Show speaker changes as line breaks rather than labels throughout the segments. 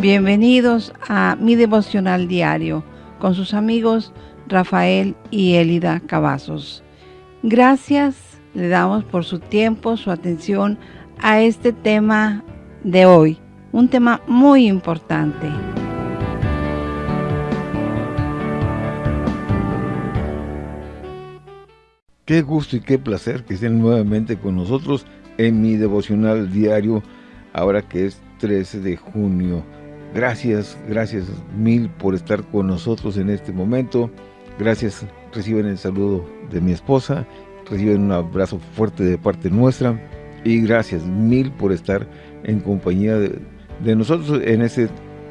Bienvenidos a mi devocional diario con sus amigos Rafael y Elida Cavazos. Gracias le damos por su tiempo, su atención a este tema de hoy, un tema muy importante.
Qué gusto y qué placer que estén nuevamente con nosotros en mi devocional diario, ahora que es 13 de junio. Gracias, gracias mil por estar con nosotros en este momento. Gracias, reciben el saludo de mi esposa, reciben un abrazo fuerte de parte nuestra y gracias mil por estar en compañía de, nosotros en este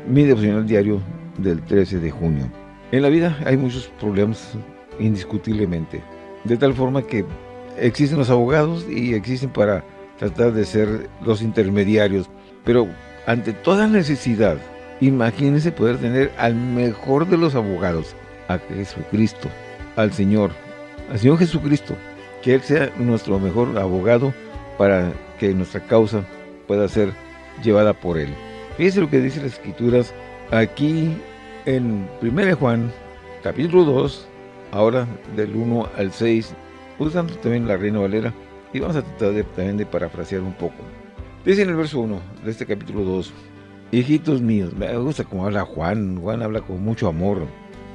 mi devocional diario del 13 de junio. En la vida hay muchos problemas indiscutiblemente, de tal forma que existen los abogados y existen para tratar de ser los intermediarios, pero ante toda necesidad, imagínense poder tener al mejor de los abogados, a Jesucristo, al Señor, al Señor Jesucristo, que Él sea nuestro mejor abogado para que nuestra causa pueda ser llevada por Él. Fíjense lo que dice las Escrituras aquí en 1 Juan, capítulo 2, ahora del 1 al 6, usando también la Reina Valera, y vamos a tratar de, también de parafrasear un poco. Dice en el verso 1 de este capítulo 2, Hijitos míos, me gusta como habla Juan, Juan habla con mucho amor.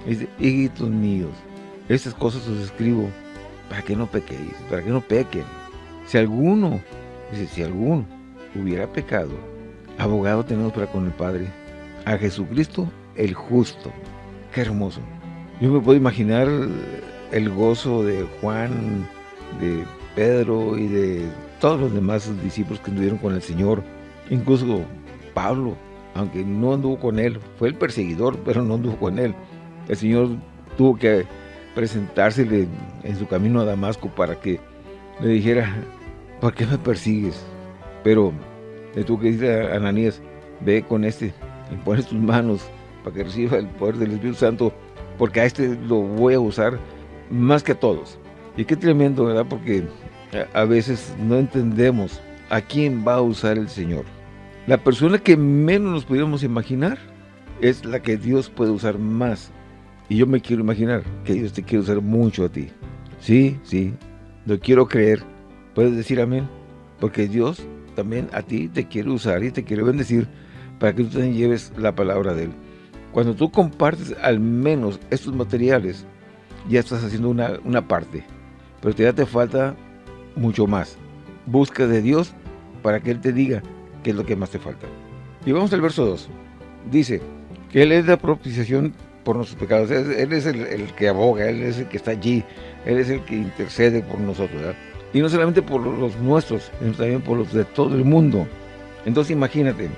Dice, hijitos míos, estas cosas os escribo para que no pequéis, para que no pequen. Si alguno, dice, si alguno hubiera pecado, abogado tenemos para con el Padre, a Jesucristo el justo. Qué hermoso. Yo me puedo imaginar el gozo de Juan, de Pedro y de todos los demás discípulos que estuvieron con el Señor, incluso Pablo, aunque no anduvo con él, fue el perseguidor, pero no anduvo con él. El Señor tuvo que presentársele en su camino a Damasco para que le dijera, ¿por qué me persigues? Pero le tuvo que decir a Ananías, ve con este, y pones tus manos para que reciba el poder del Espíritu Santo, porque a este lo voy a usar más que a todos. Y qué tremendo, ¿verdad? Porque a veces no entendemos a quién va a usar el Señor. La persona que menos nos pudiéramos imaginar es la que Dios puede usar más. Y yo me quiero imaginar que Dios te quiere usar mucho a ti. Sí, sí, lo quiero creer. ¿Puedes decir amén? Porque Dios también a ti te quiere usar y te quiere bendecir para que tú también lleves la palabra de Él. Cuando tú compartes al menos estos materiales, ya estás haciendo una, una parte. Pero te falta mucho más. Busca de Dios para que Él te diga, que es lo que más te falta. Y vamos al verso 2. Dice que Él es la propiciación por nuestros pecados. Él es el, que aboga, Él es el que está allí, Él es el que intercede por nosotros. Y no solamente por los nuestros, sino también por los de todo el mundo. Entonces imagínate,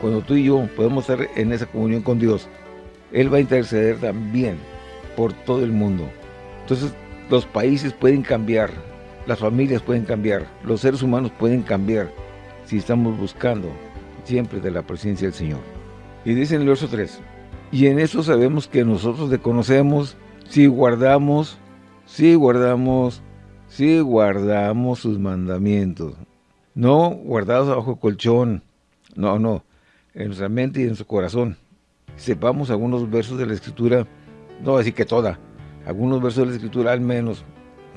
cuando tú y yo podemos estar en esa comunión con Dios, Él va a interceder también por todo el mundo. Entonces los países pueden cambiar, las familias pueden cambiar, los seres humanos pueden cambiar, si estamos buscando siempre de la presencia del Señor. Y dice en el verso 3, y en eso sabemos que nosotros le conocemos si guardamos, si guardamos, si guardamos sus mandamientos. No guardados bajo colchón, no, no, en nuestra mente y en su corazón. Sepamos algunos versos de la Escritura, no decir que toda, algunos versos de la Escritura al menos,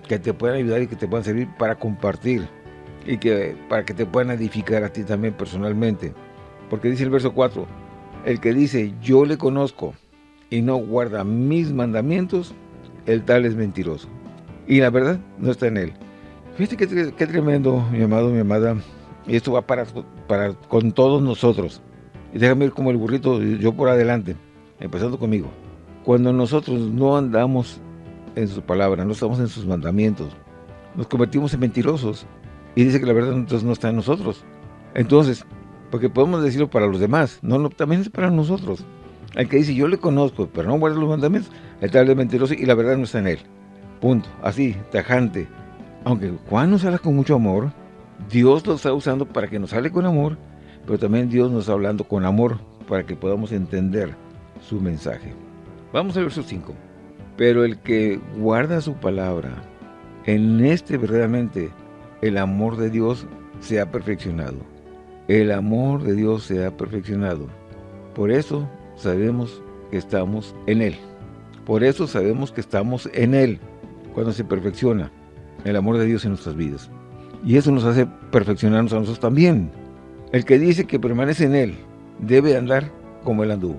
que te puedan ayudar y que te puedan servir para compartir y que para que te puedan edificar a ti también personalmente. Porque dice el verso 4, el que dice, yo le conozco y no guarda mis mandamientos, el tal es mentiroso. Y la verdad no está en él. Fíjate qué, tremendo, mi amado, mi amada. Y esto va para, para con todos nosotros. Y déjame ir como el burrito, yo por adelante, empezando conmigo. Cuando nosotros no andamos en su palabra, no estamos en sus mandamientos, nos convertimos en mentirosos y dice que la verdad entonces no está en nosotros. Entonces, porque podemos decirlo para los demás, no, también es para nosotros. El que dice, yo le conozco, pero no guarda los mandamientos, el tal es mentiroso y la verdad no está en él. Punto. Así, tajante. Aunque Juan nos habla con mucho amor, Dios lo está usando para que nos hable con amor, pero también Dios nos está hablando con amor para que podamos entender su mensaje. Vamos al verso 5. Pero el que guarda su palabra, en este verdaderamente el amor de Dios se ha perfeccionado. El amor de Dios se ha perfeccionado. Por eso sabemos que estamos en Él. Por eso sabemos que estamos en Él, cuando se perfecciona el amor de Dios en nuestras vidas. Y eso nos hace perfeccionarnos a nosotros también. El que dice que permanece en Él, debe andar como Él anduvo.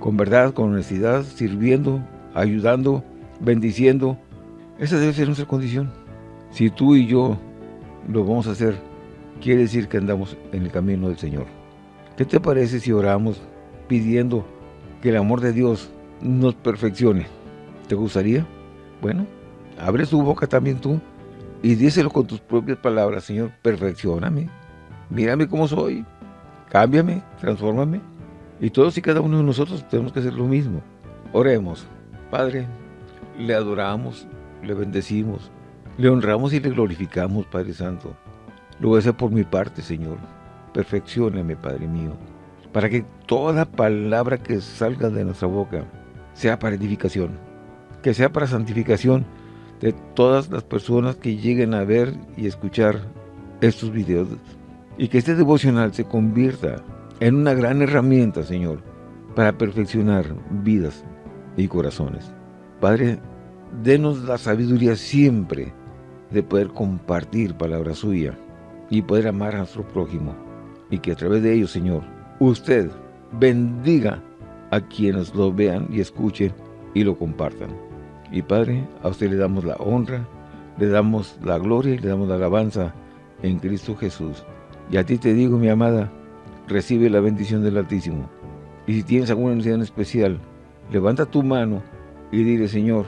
Con verdad, con honestidad, sirviendo, ayudando, bendiciendo. Esa debe ser nuestra condición. Si tú y yo lo vamos a hacer, quiere decir que andamos en el camino del Señor. ¿Qué te parece si oramos pidiendo que el amor de Dios nos perfeccione? ¿Te gustaría? Bueno, abre tu boca también tú y díselo con tus propias palabras, Señor, perfeccioname. Mírame cómo soy, cámbiame, transfórmame. Y todos y cada uno de nosotros tenemos que hacer lo mismo. Oremos. Padre, le adoramos, le bendecimos, le honramos y le glorificamos, Padre Santo. Lo hacer por mi parte, Señor. Perfeccioname, Padre mío, para que toda palabra que salga de nuestra boca sea para edificación, que sea para santificación de todas las personas que lleguen a ver y escuchar estos videos. Y que este devocional se convierta en una gran herramienta, Señor, para perfeccionar vidas y corazones. Padre, denos la sabiduría siempre de poder compartir palabra suya y poder amar a nuestro prójimo. Y que a través de ello, Señor, usted bendiga a quienes lo vean y escuchen y lo compartan. Y Padre, a usted le damos la honra, le damos la gloria y le damos la alabanza en Cristo Jesús. Y a ti te digo, mi amada, recibe la bendición del Altísimo. Y si tienes alguna necesidad especial, levanta tu mano y dile, Señor,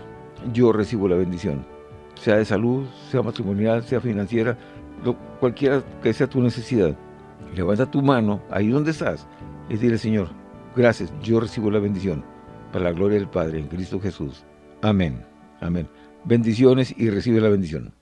yo recibo la bendición sea de salud, sea matrimonial, sea financiera, cualquiera que sea tu necesidad. Levanta tu mano ahí donde estás y dile, Señor, gracias, yo recibo la bendición para la gloria del Padre en Cristo Jesús. Amén. Amén. Bendiciones y recibe la bendición.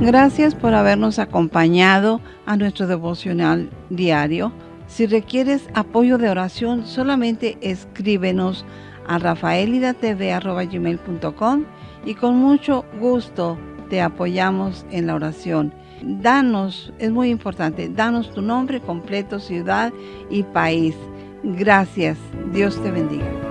Gracias por habernos acompañado a nuestro devocional diario. Si requieres apoyo de oración, solamente escríbenos a rafaelidatv.com y con mucho gusto te apoyamos en la oración. Danos, es muy importante, danos tu nombre completo, ciudad y país. Gracias. Dios te bendiga.